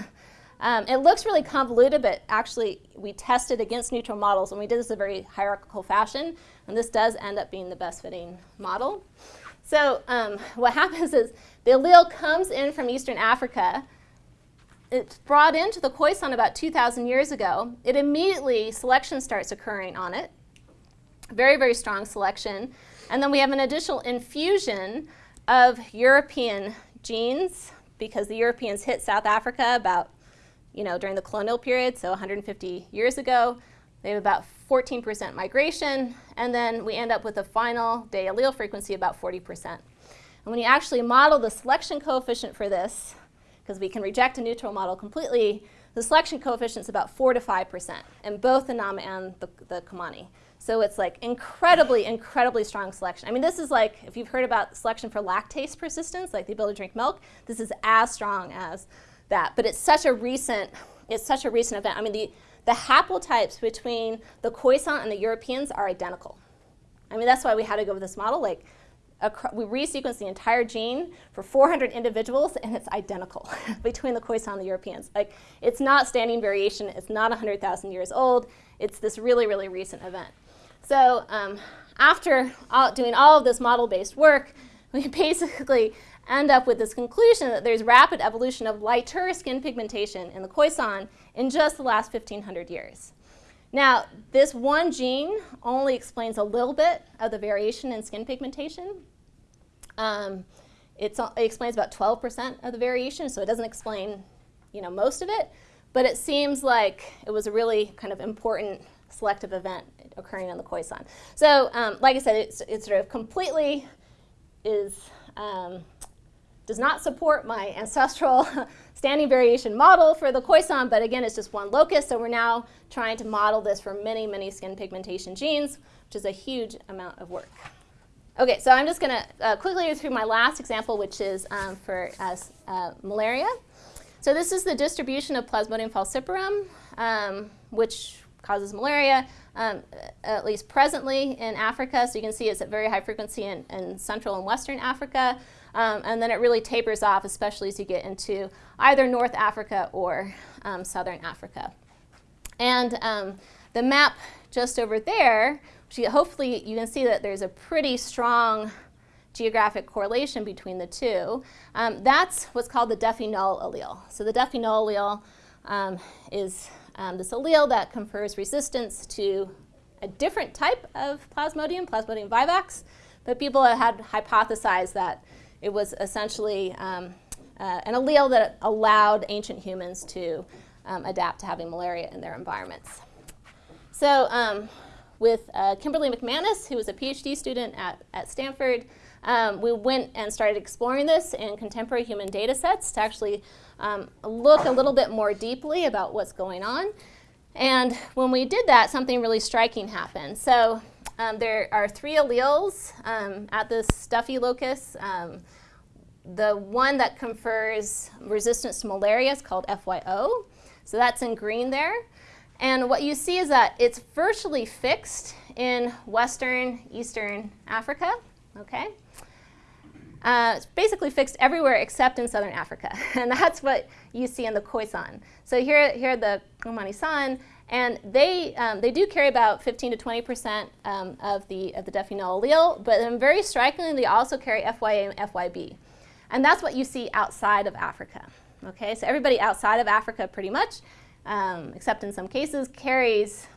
Um, it looks really convoluted, but actually we tested against neutral models, and we did this in a very hierarchical fashion, and this does end up being the best fitting model. So um, what happens is the allele comes in from Eastern Africa. It's brought into the Khoisan about 2,000 years ago. It immediately, selection starts occurring on it. Very, very strong selection. And then we have an additional infusion of European genes because the Europeans hit South Africa about you know, during the colonial period, so 150 years ago. They have about 14% migration, and then we end up with a final day allele frequency about 40%. And when you actually model the selection coefficient for this, because we can reject a neutral model completely, the selection coefficient is about 4 to 5% in both the Nama and the, the Khomani. So it's like incredibly, incredibly strong selection. I mean, this is like, if you've heard about selection for lactase persistence, like the ability to drink milk, this is as strong as that. But it's such a recent, it's such a recent event. I mean, the, the haplotypes between the Khoisan and the Europeans are identical. I mean, that's why we had to go with this model. Like, we resequenced the entire gene for 400 individuals, and it's identical between the Khoisan and the Europeans. Like, it's not standing variation. It's not 100,000 years old. It's this really, really recent event. So um, after all, doing all of this model-based work, we basically end up with this conclusion that there's rapid evolution of lighter skin pigmentation in the Khoisan in just the last 1,500 years. Now, this one gene only explains a little bit of the variation in skin pigmentation. Um, it explains about 12% of the variation, so it doesn't explain you know, most of it, but it seems like it was a really kind of important selective event occurring in the Khoisan. So, um, like I said, it's, it's sort of completely is um, does not support my ancestral standing variation model for the Khoisan, but again, it's just one locus, so we're now trying to model this for many, many skin pigmentation genes, which is a huge amount of work. Okay, so I'm just going to uh, quickly go through my last example, which is um, for uh, uh, malaria. So this is the distribution of Plasmodium falciparum, um, which causes malaria, um, at least presently in Africa. So you can see it's at very high frequency in, in Central and Western Africa. Um, and then it really tapers off, especially as you get into either North Africa or um, Southern Africa. And um, the map just over there, you, hopefully you can see that there's a pretty strong geographic correlation between the two. Um, that's what's called the Duffy null allele. So the Duffy null allele um, is um, this allele that confers resistance to a different type of plasmodium, Plasmodium vivax, but people had hypothesized that it was essentially um, uh, an allele that allowed ancient humans to um, adapt to having malaria in their environments. So um, with uh, Kimberly McManus, who was a PhD student at, at Stanford, um, we went and started exploring this in contemporary human data sets to actually um, look a little bit more deeply about what's going on. And when we did that, something really striking happened. So um, there are three alleles um, at this Duffy locus. Um, the one that confers resistance to malaria is called FYO. So that's in green there. And what you see is that it's virtually fixed in Western, Eastern Africa, okay? Uh, it's basically fixed everywhere except in Southern Africa. and that's what you see in the Khoisan. So here, here the Khomani-San, and they, um, they do carry about 15 to 20% um, of the, of the null allele, but then very strikingly, they also carry FYA and FYB. And that's what you see outside of Africa. Okay, so everybody outside of Africa pretty much, um, except in some cases, carries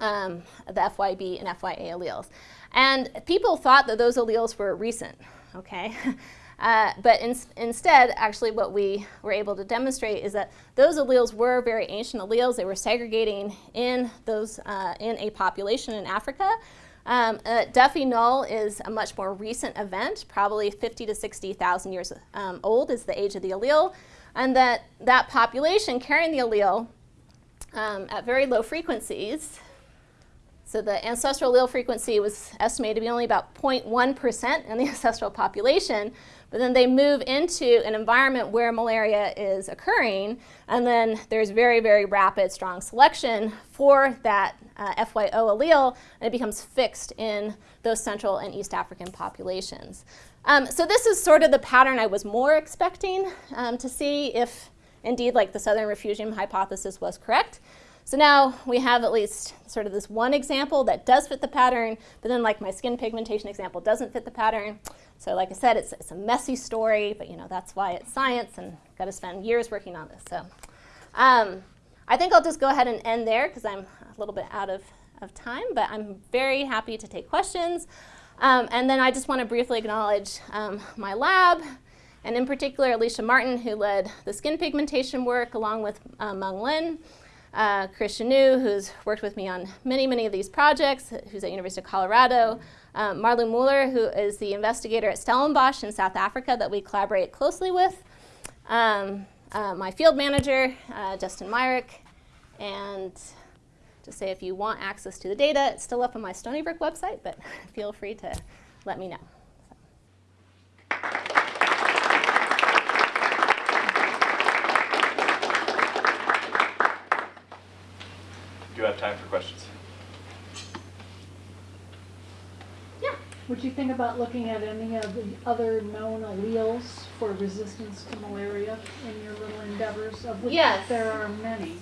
um, the FYB and FYA alleles. And people thought that those alleles were recent, okay? Uh, but in, instead, actually what we were able to demonstrate is that those alleles were very ancient alleles. They were segregating in, those, uh, in a population in Africa. Um, uh, Duffy null is a much more recent event, probably 50 to 60,000 years um, old is the age of the allele. And that that population carrying the allele um, at very low frequencies, so the ancestral allele frequency was estimated to be only about 0.1% in the ancestral population, but then they move into an environment where malaria is occurring, and then there's very, very rapid, strong selection for that uh, FYO allele, and it becomes fixed in those Central and East African populations. Um, so this is sort of the pattern I was more expecting um, to see if indeed like the Southern refugium hypothesis was correct. So now we have at least sort of this one example that does fit the pattern, but then like my skin pigmentation example doesn't fit the pattern. So like I said, it's, it's a messy story, but you know that's why it's science and got to spend years working on this. So um, I think I'll just go ahead and end there because I'm a little bit out of, of time, but I'm very happy to take questions. Um, and then I just want to briefly acknowledge um, my lab, and in particular Alicia Martin, who led the skin pigmentation work along with uh, Meng Lin uh, Chris Gignoux, who's worked with me on many, many of these projects, who's at University of Colorado, um, Marlo Möller, who is the investigator at Stellenbosch in South Africa that we collaborate closely with, um, uh, my field manager, uh, Justin Myrick, and to say if you want access to the data, it's still up on my Stony Brook website, but feel free to let me know. Do you have time for questions? Yeah. Would you think about looking at any of the other known alleles for resistance to malaria in your little endeavors, of which Yes. there are many?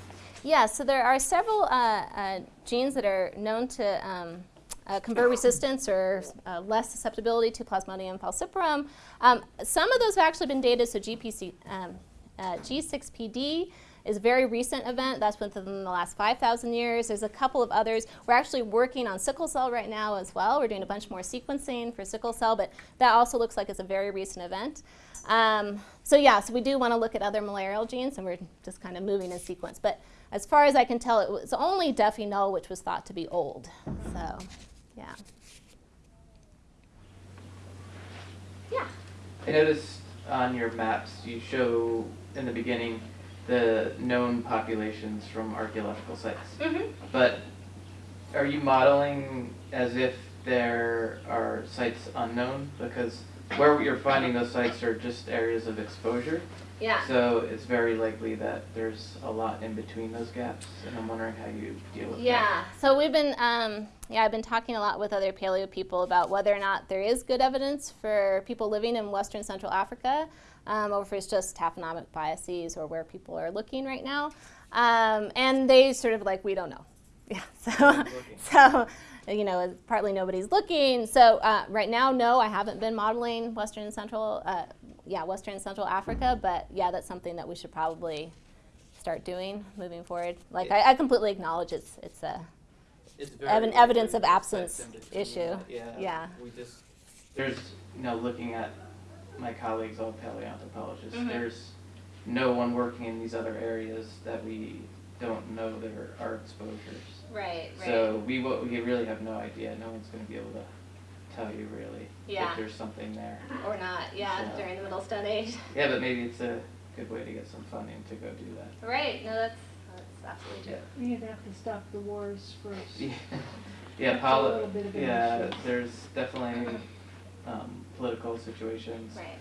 Yeah, so there are several uh, uh, genes that are known to um, uh, confer resistance or uh, less susceptibility to Plasmodium falciparum. Um, some of those have actually been dated, so GPC, um, uh, G6PD is a very recent event. That's within the last 5,000 years. There's a couple of others. We're actually working on sickle cell right now as well. We're doing a bunch more sequencing for sickle cell, but that also looks like it's a very recent event. Um, so yeah, so we do want to look at other malarial genes, and we're just kind of moving in sequence. But as far as I can tell, it was only Duffy null, which was thought to be old. So, yeah. Yeah. I noticed on your maps you show in the beginning the known populations from archaeological sites. Mm-hmm. But are you modeling as if there are sites unknown? Because where you're finding those sites are just areas of exposure. Yeah. So it's very likely that there's a lot in between those gaps, and I'm wondering how you deal with that. Yeah, so we've been, um, yeah, I've been talking a lot with other paleo people about whether or not there is good evidence for people living in Western Central Africa, um, or if it's just taphonomic biases or where people are looking right now. Um, and they sort of like, we don't know. Yeah, so, so you know, partly nobody's looking. So uh, right now, no, I haven't been modeling Western and Central, uh, yeah, Western and Central Africa, but yeah, that's something that we should probably start doing moving forward. Like I, I completely acknowledge it's it's a It's Ev- very evidence of absence sites in between issue. Yeah. Yeah. We just, there's, you know, looking at my colleagues, all paleontologists, Mhm. there's no one working in these other areas that we don't know their are exposures. right, right. So we, we really have no idea, no one's gonna be able to tell you really Yeah. if there's something there. or not. Yeah, So- during the Middle Stone Age. Yeah, but maybe it's a good way to get some funding to go do that. Right. No, that's that's absolutely true. You'd have to stop the wars first. Yeah, yeah, That's a bit of yeah, there's definitely, um, political situations. Right.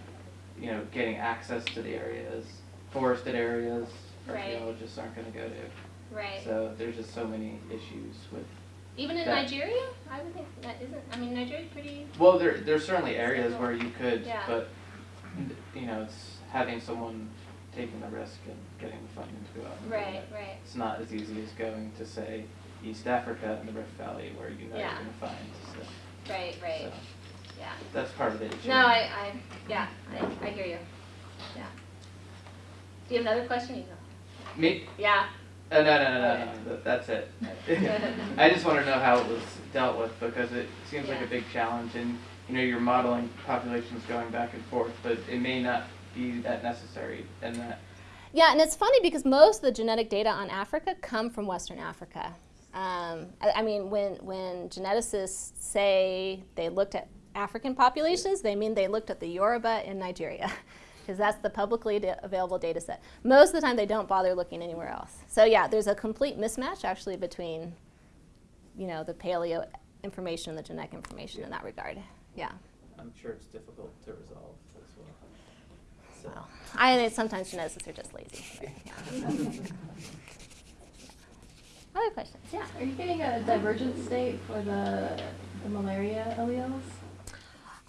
You know, getting access to the areas, forested areas, Right. archaeologists aren't gonna go to. Right. So there's just so many issues with, Even in that- Nigeria, I would think that isn't. I mean, Nigeria's pretty. well, there, there's certainly areas where you could, Yeah. but, you know, it's having someone taking the risk and getting the funding to go out Right. Right. It's not as easy as going to, say, East Africa and the Rift Valley where you know Yeah. you're gonna find, so, Right. Right. so, Yeah. that's part of the issue. No, I, I, yeah, I, I hear you. Yeah. Do you have another question? You go. Me? Yeah. Uh, no, no, no, no, no, that- that's it. I just want to know how it was dealt with because it seems like a big challenge and, you know, you're modeling populations going back and forth, but it may not be that necessary and that, Yeah, and it's funny because most of the genetic data on Africa come from Western Africa. Um, I, I mean, when, when geneticists say they looked at African populations, they mean they looked at the Yoruba in Nigeria, because that's the publicly available data set. Most of the time, they don't bother looking anywhere else. So yeah, there's a complete mismatch actually between, you know, the paleo information and the genetic information in that regard. Yeah. I'm sure it's difficult to resolve as well. So, Well, I think sometimes geneticists are just lazy. yeah. Other questions? Yeah. Are you getting a divergent state for the, the malaria alleles?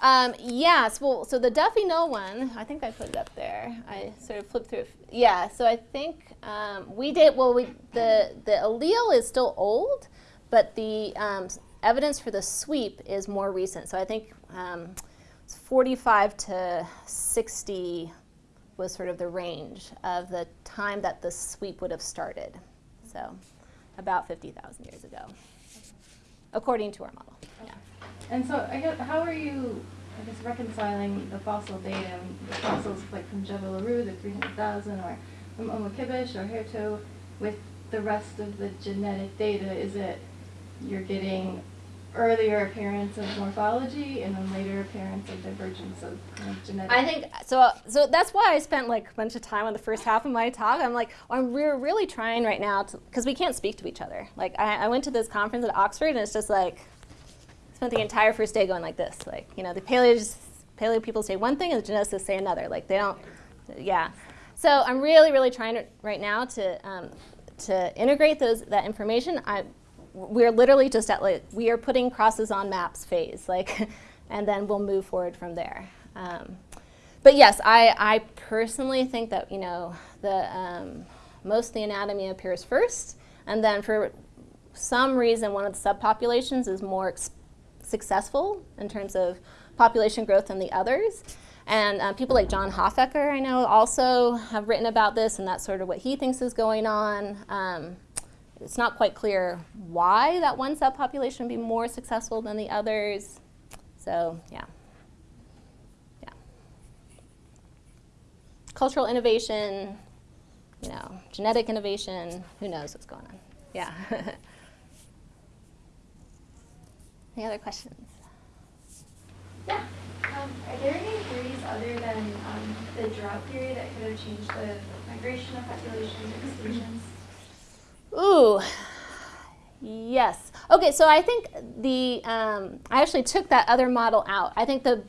Um, yes, well, so the Duffy Null one, I think I put it up there. I sort of flipped through. Yeah, so I think um, we did, well, we, the, the allele is still old, but the um, evidence for the sweep is more recent. So I think um, it's 45 to 60 was sort of the range of the time that the sweep would have started. So about 50,000 years ago, according to our model. Yeah. And so I guess, how are you, I guess, reconciling the fossil data, the fossils like from Jebel Irhoud, the 300,000, or from Omo Kibish or Herto, with the rest of the genetic data? Is it you're getting earlier appearance of morphology and then later appearance of divergence of kind of genetic? I think so. So that's why I spent like a bunch of time on the first half of my talk. I'm like, I'm we're really trying right now to because we can't speak to each other. Like I, I went to this conference at Oxford, and it's just like spent the entire first day going like this. Like you know, the paleo paleo people say one thing, and the geneticists say another. Like they don't. Yeah. So I'm really, really trying to, right now to um, to integrate those that information. I we're literally just at like we are putting crosses on maps phase like and then we'll move forward from there um, but yes I, I personally think that you know the um, most the anatomy appears first and then for some reason one of the subpopulations is more ex- successful in terms of population growth than the others and uh, people like John Hoffecker, I know, also have written about this, and that's sort of what he thinks is going on. Um, it's not quite clear why that one subpopulation would be more successful than the others. So, yeah. Yeah. Cultural innovation, you know, genetic innovation, who knows what's going on. Yeah. Any other questions? Yeah. Um, are there any theories other than um, the drought theory that could have changed the migration of populations or extinctions? Ooh, yes. Okay, so I think the um, I actually took that other model out. I think the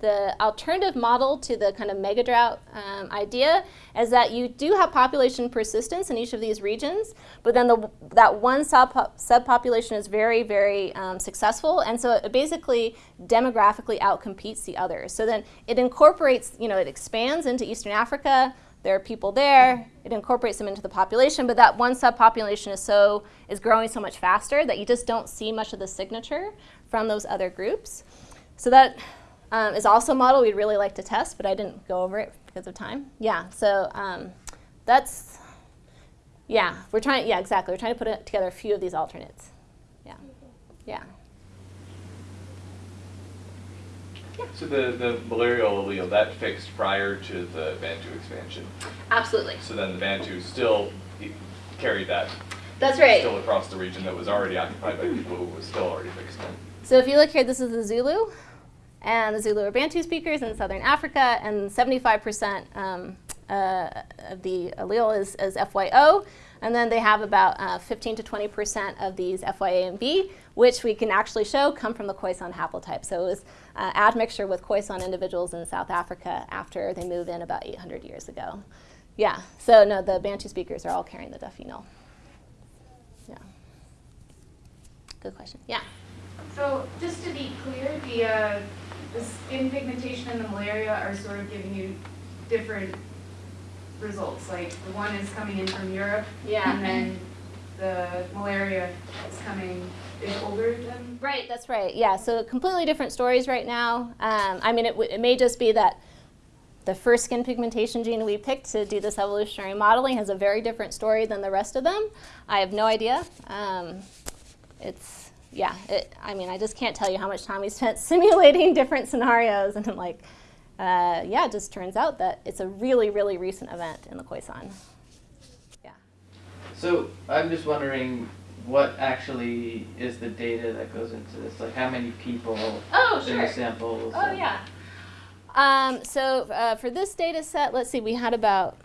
the alternative model to the kind of mega drought um, idea is that you do have population persistence in each of these regions, but then the, that one sub subpopulation is very, very um, successful, and so it basically demographically outcompetes the others. So then it incorporates, you know, it expands into Eastern Africa. There are people there. It incorporates them into the population, but that one subpopulation is so is growing so much faster that you just don't see much of the signature from those other groups. So that um, is also a model we'd really like to test, but I didn't go over it because of time. Yeah, so um, that's, yeah, we're trying, yeah, exactly. We're trying to put it together a few of these alternates. Yeah, yeah. So the, the malarial allele, that fixed prior to the Bantu expansion. Absolutely. So then the Bantu still carried that That's right. still across the region that was already occupied by people who was still already fixed in. So if you look here, this is the Zulu, and the Zulu or Bantu speakers in southern Africa, and 75% um, uh, of the allele is, is FYO, and then they have about uh, 15 to 20% of these FYA and B, which we can actually show come from the Khoisan haplotype. So it was uh, admixture with Khoisan individuals in South Africa after they moved in about 800 years ago. Yeah, so no, the Bantu speakers are all carrying the Duffy null. Yeah. Good question. Yeah. So just to be clear, the, uh, the skin pigmentation and the malaria are sort of giving you different results. Like the one is coming in from Europe, Yeah. and then the malaria is coming is older than. Right, that's right. Yeah, so completely different stories right now. Um, I mean, it, w- it may just be that the first skin pigmentation gene we picked to do this evolutionary modeling has a very different story than the rest of them. I have no idea. Um, it's, yeah, it, I mean, I just can't tell you how much time we spent simulating different scenarios. And I'm like, uh, yeah, it just turns out that it's a really, really recent event in the Khoisan. Yeah. So I'm just wondering what actually is the data that goes into this? Like how many people Oh, in the samples? Oh, yeah. Um, so uh, for this data set, let's see, we had about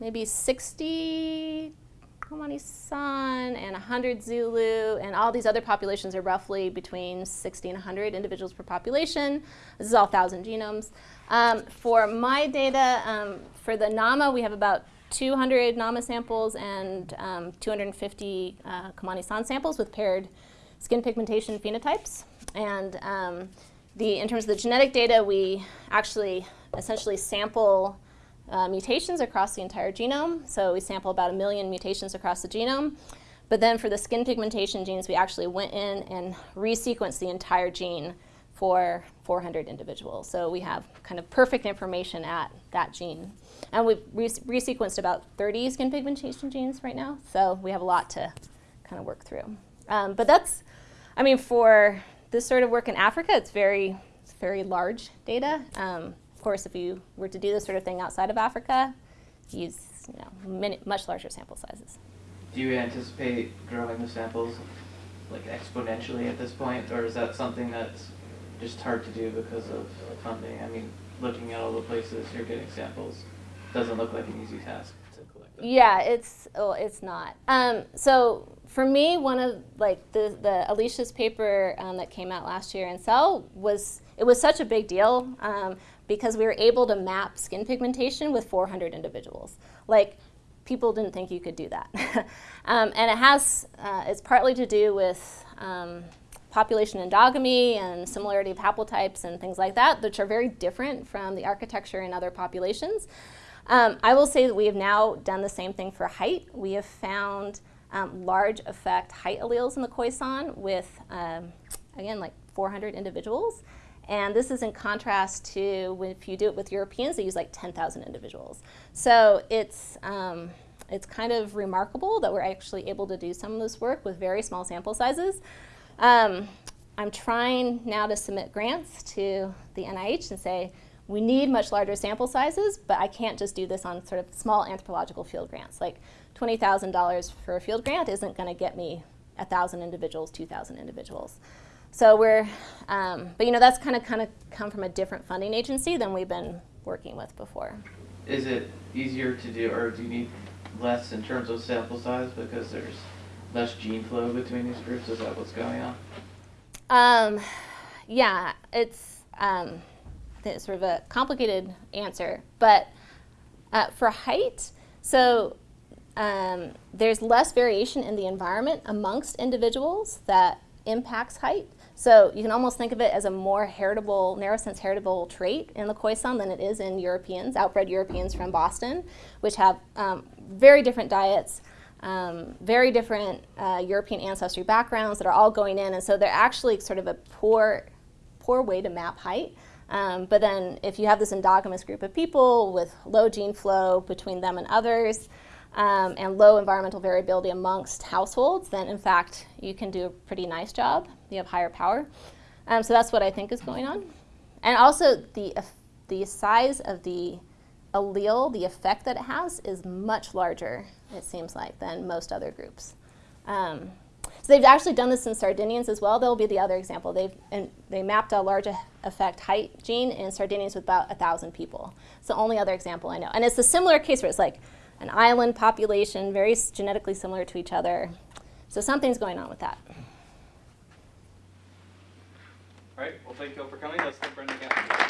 maybe 60 Khomani-san and 100 Zulu, and all these other populations are roughly between 60 and 100 individuals per population. This is all 1,000 genomes. Um, for my data, um, for the NAMA, we have about 200 NAMA samples and um, 250 uh, Khomani-san samples with paired skin pigmentation phenotypes. And um, the, in terms of the genetic data, we actually essentially sample uh, mutations across the entire genome. So we sample about a million mutations across the genome. But then for the skin pigmentation genes, we actually went in and resequenced the entire gene for 400 individuals. So we have kind of perfect information at that gene. And we've re resequenced about 30 skin pigmentation genes right now. So we have a lot to kind of work through. Um, but that's, I mean, for this sort of work in Africa, it's very, it's very large data. Um, course, if you were to do this sort of thing outside of Africa, use you know, many, much larger sample sizes. Do you anticipate growing the samples like exponentially at this point, or is that something that's just hard to do because of funding? I mean, looking at all the places you're getting samples doesn't look like an easy task. To collect them. Yeah, it's it's not. Um, so for me, one of like the the Alicia's paper um, that came out last year in Cell was it was such a big deal um, because we were able to map skin pigmentation with 400 individuals. Like people didn't think you could do that, um, and it has uh, it's partly to do with um, population endogamy and similarity of haplotypes and things like that, which are very different from the architecture in other populations. Um, I will say that we have now done the same thing for height. We have found um, large effect height alleles in the Khoisan with, um, again, like 400 individuals. And this is in contrast to if you do it with Europeans, they use like 10,000 individuals. So it's, um, it's kind of remarkable that we're actually able to do some of this work with very small sample sizes. Um, I'm trying now to submit grants to the NIH and say, we need much larger sample sizes, but I can't just do this on sort of small anthropological field grants. Like $20,000 for a field grant isn't going to get me 1,000 individuals, 2,000 individuals. So we're, um, but you know, that's kind of kind of come from a different funding agency than we've been working with before. Is it easier to do, or do you need less in terms of sample size because there's less gene flow between these groups? Is that what's going on? Um, yeah, it's, um, it's sort of a complicated answer, but uh, for height, so um, there's less variation in the environment amongst individuals that impacts height. So you can almost think of it as a more heritable, narrow sense heritable trait in the Khoisan than it is in Europeans, outbred Europeans from Boston, which have um, very different diets, um, very different uh, European ancestry backgrounds that are all going in, and so they're actually sort of a poor, poor way to map height. Um, but then if you have this endogamous group of people with low gene flow between them and others, um, and low environmental variability amongst households, then in fact you can do a pretty nice job. You have higher power. Um, so that's what I think is going on. And also the, the size of the allele, the effect that it has, is much larger, it seems like, than most other groups. Um, so they've actually done this in Sardinians as well. They'll be the other example. They've and they mapped a large effect height gene in Sardinians with about a thousand people. It's the only other example I know. And it's a similar case where it's like an island population, very genetically similar to each other. So something's going on with that. All right, well, thank you all for coming. Let's thank Brenna again.